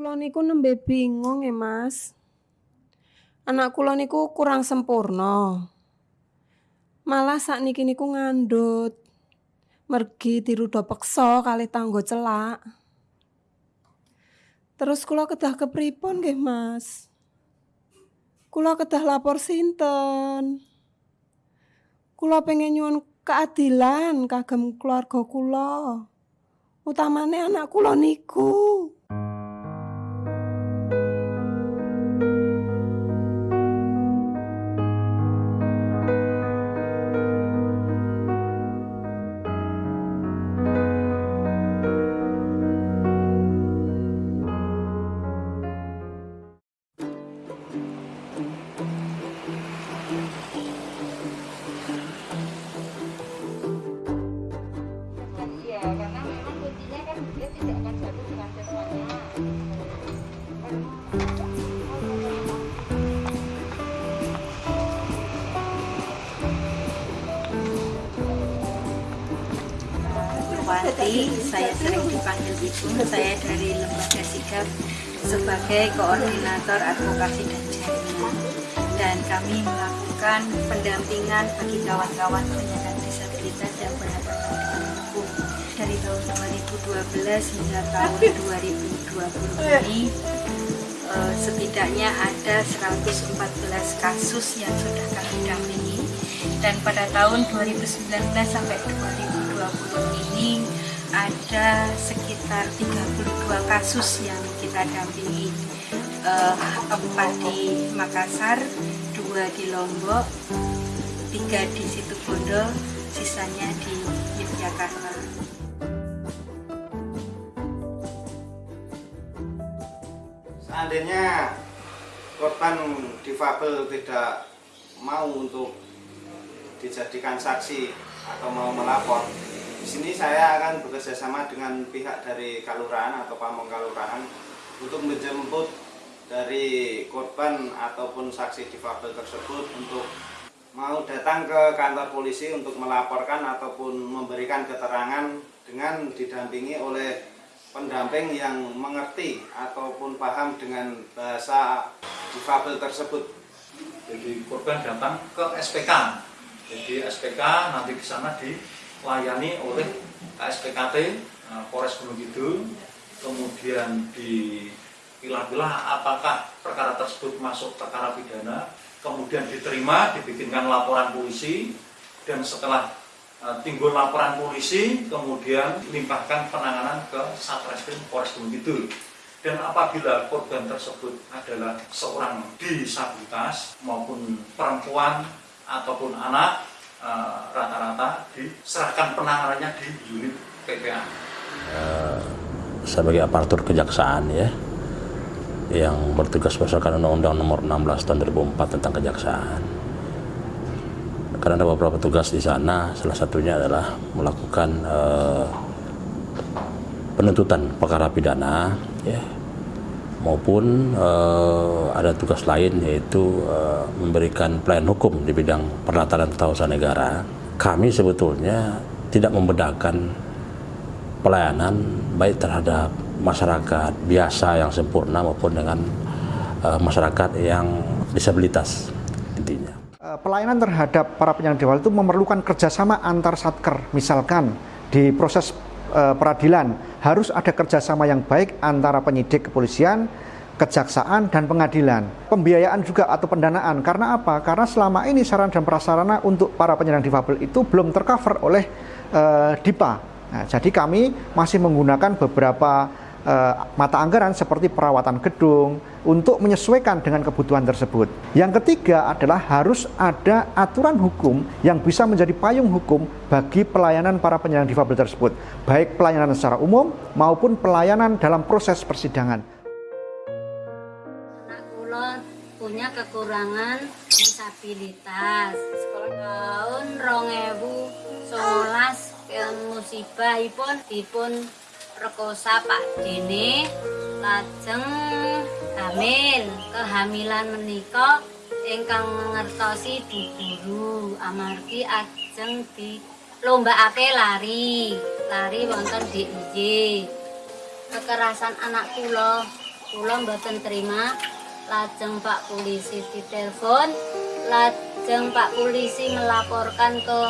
Kula niku nembe bingung ya, Mas. Anak kula niku kurang sempurna. Malah sakniki niku ngandhut. Mergi diruda peksa kalih tangga celak. Terus kula kedah kepripun nggih, Mas? Kula kedah lapor sinten? Kula pengen nyuwun keadilan kagem keluarga kula. Utamane anak kula niku. Wanti, saya sering dipanggil Ibu, saya dari Lembaga Sigap sebagai koordinator advokasi dan jaringan. Dan kami melakukan pendampingan bagi kawan-kawan penyandang disabilitas yang berhadapan hukum. Dari tahun 2012 hingga tahun 2020 ini, eh, setidaknya ada 114 kasus yang sudah kami dampingi dan pada tahun 2019 sampai 2020 ini ada sekitar 32 kasus yang kita dampingi Eh, empat di Makassar, dua di Lombok, tiga di Situbondo, sisanya di Yogyakarta. Seandainya korban difabel tidak mau untuk dijadikan saksi atau mau melapor, di sini saya akan bekerjasama dengan pihak dari Kalurahan atau Pamong Kalurahan untuk menjemput dari korban ataupun saksi difabel tersebut untuk mau datang ke kantor polisi untuk melaporkan ataupun memberikan keterangan dengan didampingi oleh pendamping yang mengerti ataupun paham dengan bahasa difabel tersebut. Jadi korban datang ke SPK. Jadi SPK nanti di sana dilayani oleh KSPKT eh, Polres Gunung Kidul. Kemudian dipilah-pilah apakah perkara tersebut masuk perkara pidana. Kemudian diterima, dibikinkan laporan polisi dan setelah eh, timbul laporan polisi, kemudian limpahkan penanganan ke Satreskrim Polres Gunung Kidul. Dan apabila korban tersebut adalah seorang disabilitas maupun perempuan ataupun anak, eh, rata-rata diserahkan penanganannya di unit PPA. sebagai aparatur kejaksaan ya yang bertugas berdasarkan Undang-Undang Nomor 16 Tahun 2004 tentang kejaksaan. Karena ada beberapa tugas di sana, salah satunya adalah melakukan eh, penuntutan perkara pidana, ya, maupun eh, ada tugas lain yaitu eh, memberikan pelayanan hukum di bidang perlataran tata usaha negara. Kami sebetulnya tidak membedakan pelayanan baik terhadap masyarakat biasa yang sempurna maupun dengan eh, masyarakat yang disabilitas intinya. Pelayanan terhadap para penyandang difabel itu memerlukan kerjasama antar satker. Misalkan di proses eh, peradilan harus ada kerjasama yang baik antara penyidik kepolisian, kejaksaan dan pengadilan. Pembiayaan juga atau pendanaan. Karena apa? Karena selama ini sarana dan prasarana untuk para penyandang difabel itu belum tercover oleh eh, DIPA. Nah, jadi kami masih menggunakan beberapa mata anggaran seperti perawatan gedung untuk menyesuaikan dengan kebutuhan tersebut. Yang ketiga adalah harus ada aturan hukum yang bisa menjadi payung hukum bagi pelayanan para penyandang difabel tersebut, baik pelayanan secara umum maupun pelayanan dalam proses persidangan. anak punya kekurangan disabilitas tahun 2011 musibahipun dipun rekosa Pak Dene lajeng hamil kehamilan menika ingkang ngertosi Bu Guru amargi ajeng di lombakake lari. Lari wonten DIY kekerasan anak kula. Kula mboten terima lajeng Pak polisi ditelepon. Lajeng Pak polisi melaporkan ke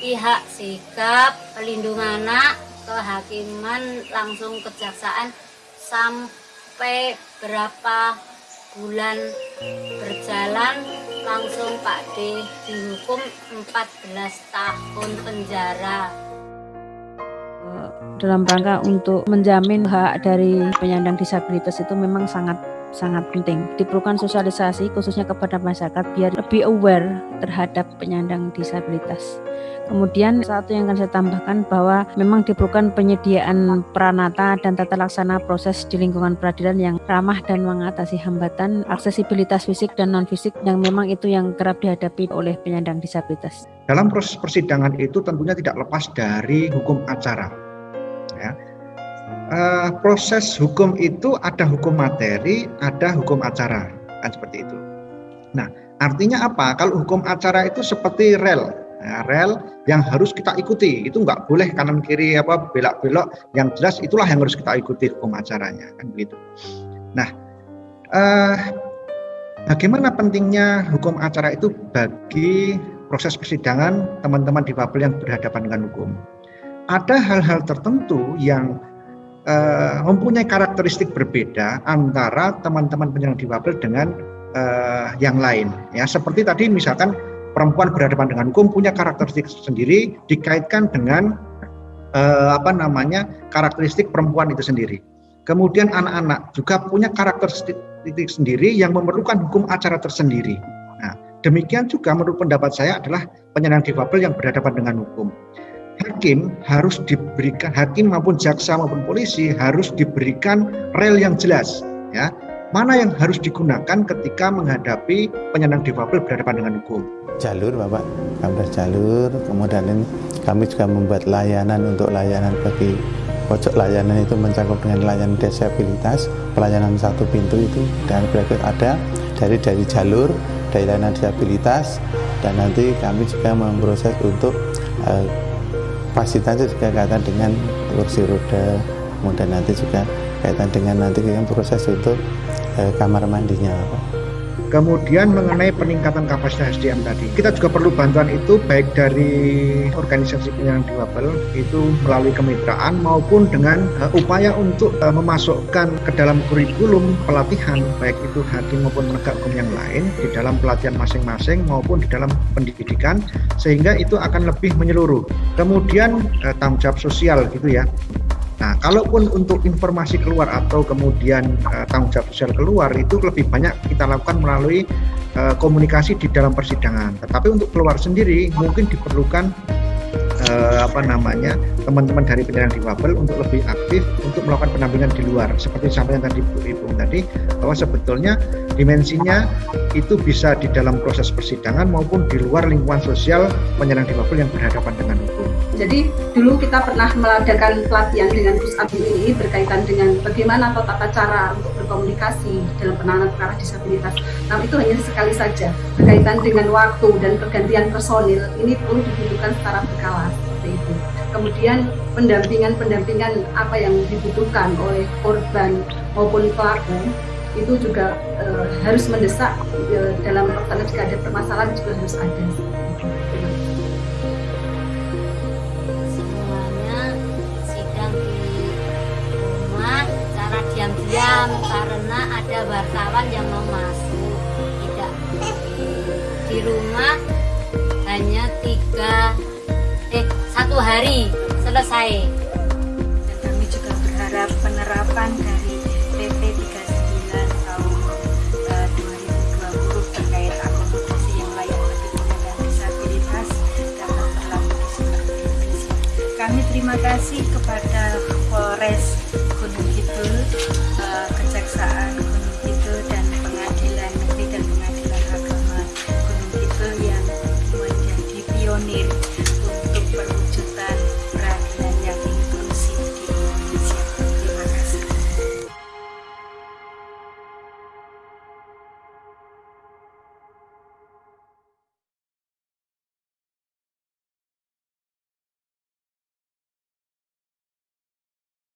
pihak sikap pelindungan anak kehakiman langsung kejaksaan sampai berapa bulan berjalan langsung Pak D dihukum 14 tahun penjara. Dalam rangka untuk menjamin hak dari penyandang disabilitas itu memang sangat sangat penting. Diperlukan sosialisasi khususnya kepada masyarakat biar lebih aware terhadap penyandang disabilitas. Kemudian satu yang akan saya tambahkan bahwa memang diperlukan penyediaan peranata dan tata laksana proses di lingkungan peradilan yang ramah dan mengatasi hambatan aksesibilitas fisik dan non fisik yang memang itu yang kerap dihadapi oleh penyandang disabilitas. Dalam proses persidangan itu tentunya tidak lepas dari hukum acara. Uh, proses hukum itu ada hukum materi, ada hukum acara, kan seperti itu. Nah, artinya apa? Kalau hukum acara itu seperti rel, Nah, rel yang harus kita ikuti itu nggak boleh kanan kiri apa belok-belok yang jelas itulah yang harus kita ikuti hukum acaranya kan begitu. Nah, eh, bagaimana pentingnya hukum acara itu bagi proses persidangan teman-teman difabel yang berhadapan dengan hukum? Ada hal-hal tertentu yang eh, mempunyai karakteristik berbeda antara teman-teman penyandang difabel dengan eh, yang lain. Ya, seperti tadi misalkan perempuan berhadapan dengan hukum punya karakteristik sendiri dikaitkan dengan eh, apa namanya karakteristik perempuan itu sendiri. Kemudian anak-anak juga punya karakteristik sendiri yang memerlukan hukum acara tersendiri. Nah, demikian juga menurut pendapat saya adalah penyandang difabel yang berhadapan dengan hukum. Hakim harus diberikan hakim maupun jaksa maupun polisi harus diberikan rel yang jelas ya. Mana yang harus digunakan ketika menghadapi penyandang difabel berhadapan dengan hukum? Jalur Bapak, gambar jalur, kemudian kami juga membuat layanan untuk layanan bagi pojok layanan itu mencakup dengan layanan disabilitas, pelayanan satu pintu itu. Dan berikut ada dari dari jalur, dari layanan disabilitas. Dan nanti kami juga memproses untuk uh, fasilitasnya juga kaitan dengan kursi roda, kemudian nanti juga kaitan dengan nanti yang proses untuk uh, kamar mandinya. Kemudian mengenai peningkatan kapasitas SDM tadi, kita juga perlu bantuan itu baik dari organisasi penyandang difabel itu melalui kemitraan maupun dengan uh, upaya untuk uh, memasukkan ke dalam kurikulum pelatihan baik itu hakim maupun penegak hukum yang lain di dalam pelatihan masing-masing maupun di dalam pendidikan sehingga itu akan lebih menyeluruh. Kemudian uh, tanggung jawab sosial gitu ya. Nah, kalaupun untuk informasi keluar atau kemudian uh, tanggung jawab sosial keluar itu lebih banyak kita lakukan melalui uh, komunikasi di dalam persidangan. Tetapi untuk keluar sendiri mungkin diperlukan uh, apa namanya teman-teman dari penyandang difabel untuk lebih aktif untuk melakukan pendampingan di luar. Seperti sampaikan tadi Bu Ibu tadi bahwa sebetulnya dimensinya itu bisa di dalam proses persidangan maupun di luar lingkungan sosial penyandang difabel yang berhadapan dengan hukum. Jadi dulu kita pernah mengadakan pelatihan dengan Gus Abdul ini berkaitan dengan bagaimana atau tata cara untuk berkomunikasi dalam penanganan perkara disabilitas. Nah itu hanya sekali saja berkaitan dengan waktu dan pergantian personil ini perlu dibutuhkan secara berkala. Kemudian pendampingan-pendampingan apa yang dibutuhkan oleh korban maupun pelaku itu juga e, harus mendesak e, dalam pelaksanaan jika ada permasalahan juga harus ada. diam karena ada wartawan yang mau masuk tidak di rumah hanya tiga satu hari selesai dan kami juga berharap penerapan dari PP 39 tahun uh, 2020 terkait akomodasi yang layak bagi penyandang disabilitas dapat berlaku Indonesia. Kami terima kasih kepada Polres Gunung